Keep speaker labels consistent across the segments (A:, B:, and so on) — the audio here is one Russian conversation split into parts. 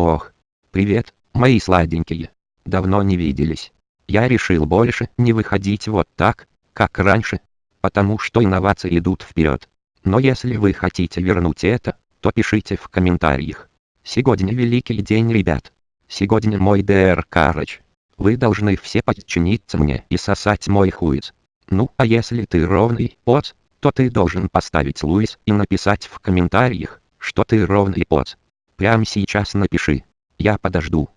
A: Ох, привет, мои сладенькие. Давно не виделись. Я решил больше не выходить вот так, как раньше, потому что инновации идут вперед. Но если вы хотите вернуть это, то пишите в комментариях. Сегодня великий день, ребят. Сегодня мой ДР Карыч. Вы должны все подчиниться мне и сосать мой хуиц. Ну, а если ты ровный поц, то ты должен поставить Луис и написать в комментариях, что ты ровный поц. Прямо сейчас напиши. Я подожду.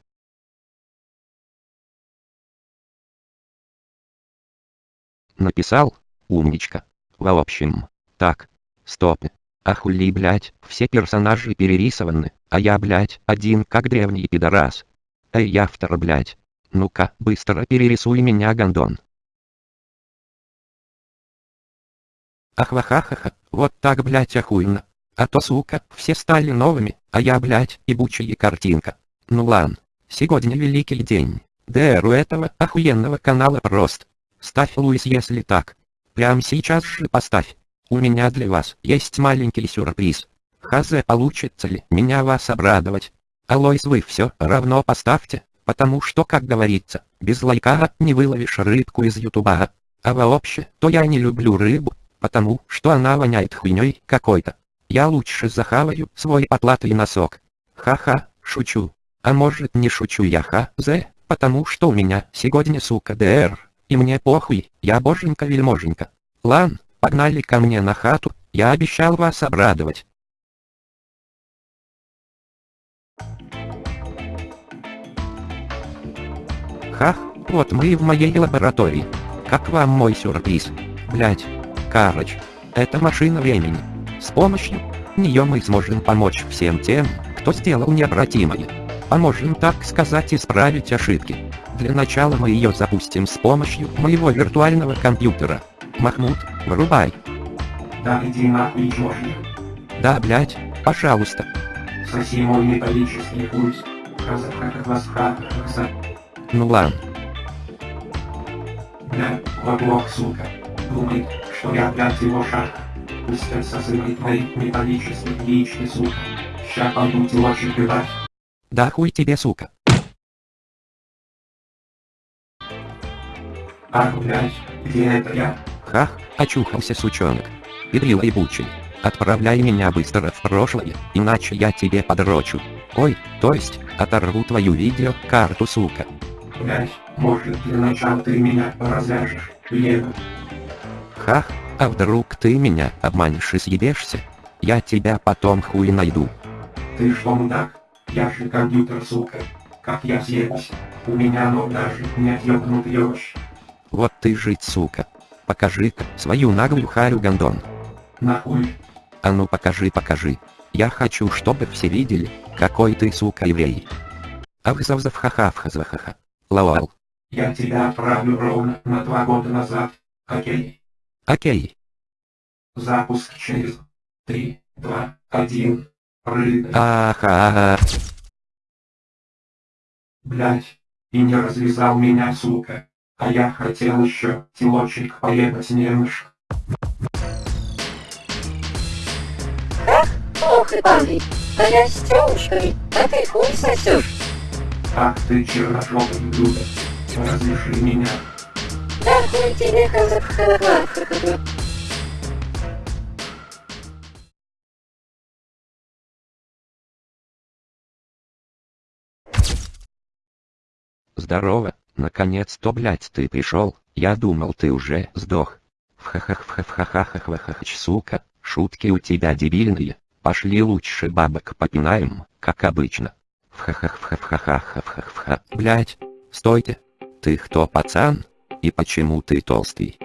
A: Написал? Умничка. В общем, так. Стоп. Ахули, блять, все персонажи перерисованы, а я, блять, один как древний пидорас. Эй, автор, блять. Ну-ка, быстро перерисуй меня, гандон. Ахвахахаха, вот так, блять, охуенно. А то, сука, все стали новыми, а я, блядь, ебучая картинка. Ну ладно, сегодня великий день. ДР у этого охуенного канала прост. Ставь Луис если так. Прям сейчас же поставь. У меня для вас есть маленький сюрприз. Хазе получится ли меня вас обрадовать? А Луис вы все равно поставьте, потому что, как говорится, без лайка не выловишь рыбку из ютуба. А вообще, то я не люблю рыбу, потому что она воняет хуйней какой-то. Я лучше захаваю свой потлатый носок. Ха-ха, шучу. А может не шучу я ха-зе, потому что у меня сегодня сука ДР, и мне похуй, я боженька-вельможенька. Лан, погнали ко мне на хату, я обещал вас обрадовать. Хах, вот мы и в моей лаборатории. Как вам мой сюрприз? Блять, Карыч, это машина времени. С помощью нее мы сможем помочь всем тем, кто сделал необратимое. Поможем, так сказать, исправить ошибки. Для начала мы ее запустим с помощью моего виртуального компьютера. Махмуд, вырубай.
B: Да иди нахуй, чёрный.
A: Да, блять, пожалуйста.
B: Соси мой металлический. Хазахахахвасха.
A: Ну ладно.
B: Бля, лоблок, сука. Думает, что я, блядь, его шаг. Пускай созывает мои металлические яички, сука. Ща пойду телочек бывать.
A: Да хуй тебе, сука.
B: Ах, блядь, где это я?
A: Хах, очухался сучонок. Педрила ебучий. Отправляй меня быстро в прошлое, иначе я тебе подрочу. Ой, то есть, оторву твою видеокарту, сука.
B: Блядь, может для начала ты меня развяжешь, Лего?
A: Хах, а вдруг ты меня обманешь и съебешься? Я тебя потом хуй найду.
B: Ты что, мудак? Я же компьютер, сука. Как я съебусь? У меня ног даже не отъебнут ёж.
A: Вот ты жить, сука. Покажи-ка свою наглую харю гандон.
B: Нахуй.
A: А ну покажи, покажи. Я хочу, чтобы все видели, какой ты, сука, еврей. А вы завзав ха-ха ха Лауал.
B: Я тебя отправлю ровно на два года назад. Окей?
A: Окей.
B: Запуск через 3, 2, 1. Прыгай.
A: Аха.
B: Блять. И не развязал меня, сука. А я хотел еще телочек поебать немножко.
C: Ох и парень, а я с тёлушкой, а ты хуй сосёшь.
B: Ах ты черножопый блюдо. Разреши меня.
C: Да
A: Здорово, наконец-то, блять, ты пришел. Я думал, ты уже сдох. Вхахаххахахахахахах, сука, шутки у тебя дебильные. Пошли лучше бабок попинаем, как обычно. Вхахаххахахахахахаха. Блять, стойте. Ты кто, пацан? И почему ты толстый?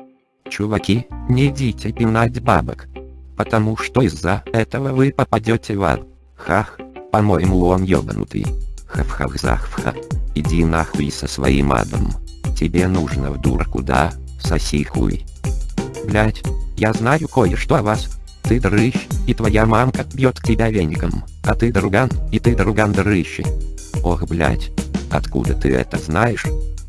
A: Чуваки, не идите пинать бабок. Потому что из-за этого вы попадете в ад. Хах, по-моему он ёбанутый. Хавхавзахфха. Иди нахуй со своим адом. Тебе нужно в дурку, да? Соси хуй. Блять, я знаю кое-что о вас. Ты дрыщ, и твоя мамка бьет тебя веником, а ты друган, и ты друган дрыщи. Ох, блять, откуда ты это знаешь?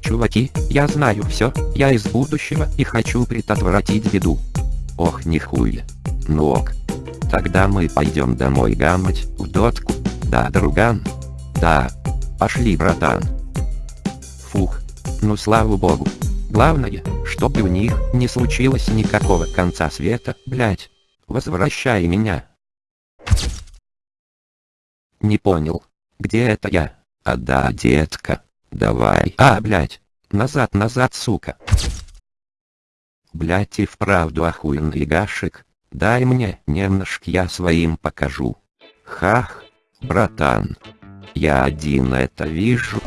A: Чуваки, я знаю все, я из будущего и хочу предотвратить беду. Ох, нихуя. Ну ок. Тогда мы пойдем домой гамать, в дотку. Да, друган. Да. Пошли, братан. Фух. Ну слава богу. Главное, чтобы у них не случилось никакого конца света, блять. Возвращай меня. Не понял. Где это я? А да, детка. Давай. А, блять. Назад, назад, сука. Блять и вправду охуенный гашек. Дай мне, немножко я своим покажу. Хах, братан. Я один это вижу.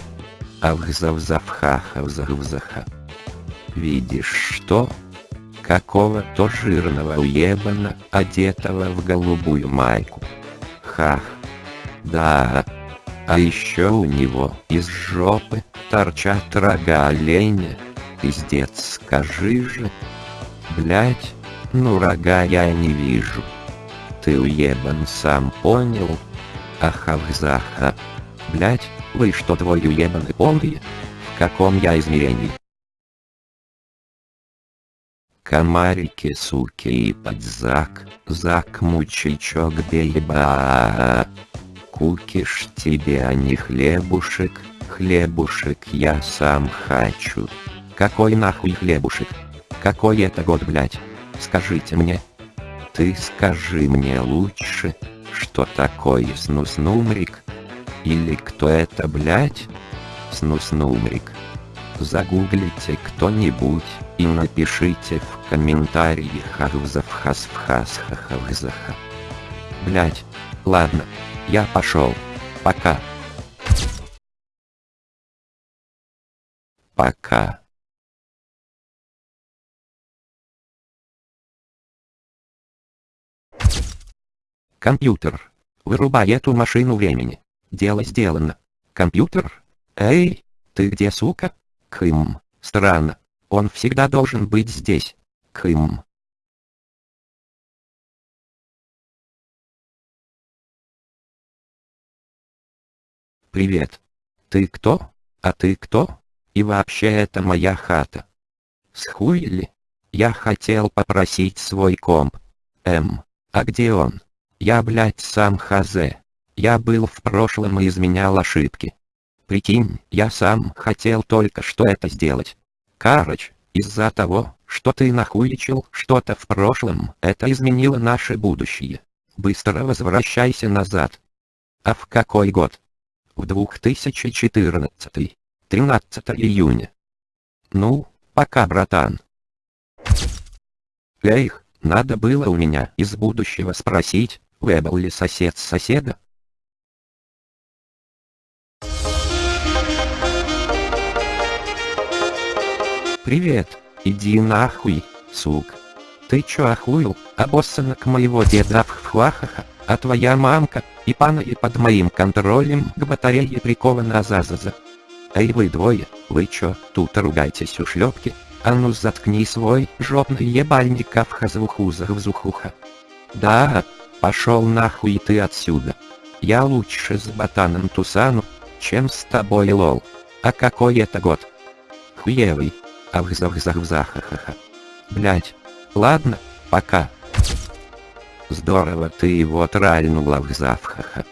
A: Авгзавзавхахавзавзаха. Видишь что? Какого-то жирного уебана, одетого в голубую майку. Хах. Да. А еще у него из жопы торчат рога оленя. Пиздец, скажи же. Блять, ну рога я не вижу. Ты уебан сам понял? Ахавзаха. Блять, вы что твой уебаны полные? В каком я измерении? Комарики, суки и подзак, зак мучичок бейба. Кукиш тебе, а не хлебушек, хлебушек я сам хочу. Какой нахуй хлебушек? Какой это год, блять? Скажите мне. Ты скажи мне лучше, что такое снус-нумрик? Или кто это, блять? Снус-нумрик. Загуглите кто-нибудь и напишите в комментариях Ахвзавхасвхасхахавзаха. Блять. Ладно. Я пошел. Пока. Пока. Компьютер. Вырубай эту машину времени. Дело сделано. Компьютер? Эй, ты где, сука? Кым, странно. Он всегда должен быть здесь. Кым. Привет. Ты кто? А ты кто? И вообще это моя хата. Схуили? Я хотел попросить свой комп. Эм, а где он? Я, блядь, сам хазе. Я был в прошлом и изменял ошибки. Прикинь, я сам хотел только что это сделать. Карыч, из-за того, что ты нахуичил что-то в прошлом, это изменило наше будущее. Быстро возвращайся назад. А в какой год? В 2014. 13 июня. Ну, пока, братан. Эх, надо было у меня из будущего спросить, Вебл ли сосед соседа? Привет, иди нахуй, сук. Ты чё охуел, обоссанок моего деда в хвахаха, а твоя мамка, и пана и под моим контролем к батарее прикована Азазаза. Эй вы двое, вы чё, тут ругайтесь у шлёпки? А ну заткни свой жопный ебальник Авхазвухузахвзухуха. Да, Пошел нахуй ты отсюда. Я лучше с ботаном Тусану, чем с тобой лол. А какой это год? Хуевый. Авзавзавзахахаха. Блять. Ладно, пока. Здорово ты его тральнул авзавхаха.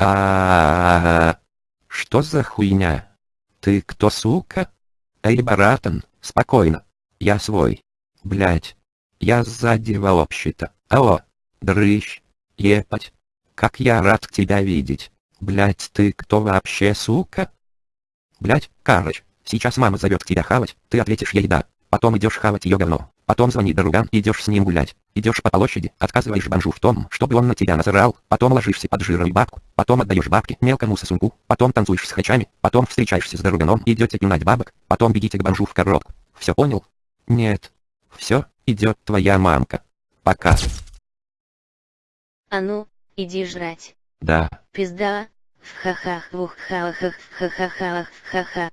A: а Что за хуйня? Ты кто, сука? Эй, баратан, спокойно. Я свой. Блять. Я сзади вообще-то. Алло. Дрыщ. Епать. Как я рад тебя видеть. Блять, ты кто вообще, сука? Блять, Карыч, сейчас мама зовет тебя хавать, ты ответишь ей да. Потом идешь хавать ее говно. Потом звони друган, идешь с ним гулять. Идешь по площади, отказываешь бомжу в том, чтобы он на тебя насрал, потом ложишься под жиром бабку, потом отдаешь бабки мелкому сосунку, потом танцуешь с хачами, потом встречаешься с друганом, идете пинать бабок, потом бегите к бомжу в коробку. Все понял? Нет. Все, идет твоя мамка. Пока.
D: А ну, иди жрать.
A: Да.
D: Пизда. В хахах, в хахах, в хахахах, в хаха.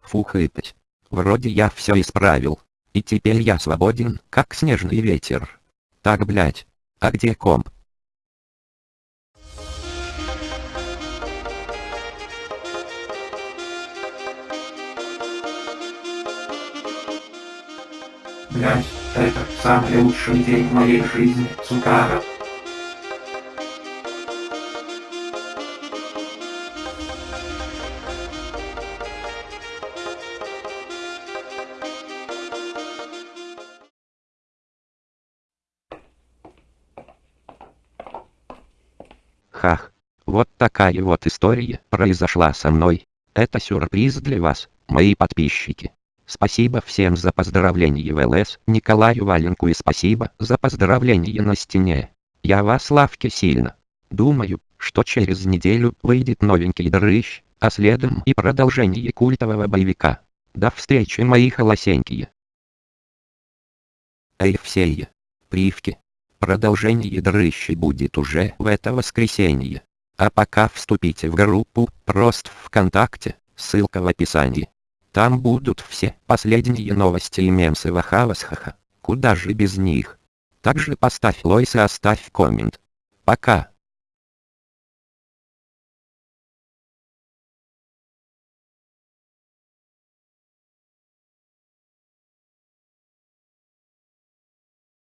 A: Фухать. Вроде я все исправил. И теперь я свободен, как снежный ветер. Так блять. А где комп?
B: Блять, это самый лучший день в моей жизни, сука.
A: Хах. Вот такая вот история произошла со мной. Это сюрприз для вас, мои подписчики. Спасибо всем за поздравления в ЛС, Николаю Валенку и спасибо за поздравления на стене. Я вас лавки сильно. Думаю, что через неделю выйдет новенький дрыщ, а следом и продолжение культового боевика. До встречи мои холосенькие. Эй все привки. Продолжение дрыщи будет уже в это воскресенье. А пока вступите в группу, просто ВКонтакте, ссылка в описании. Там будут все последние новости и мемсы Вахавасхаха. Куда же без них? Также поставь лойс и оставь коммент. Пока.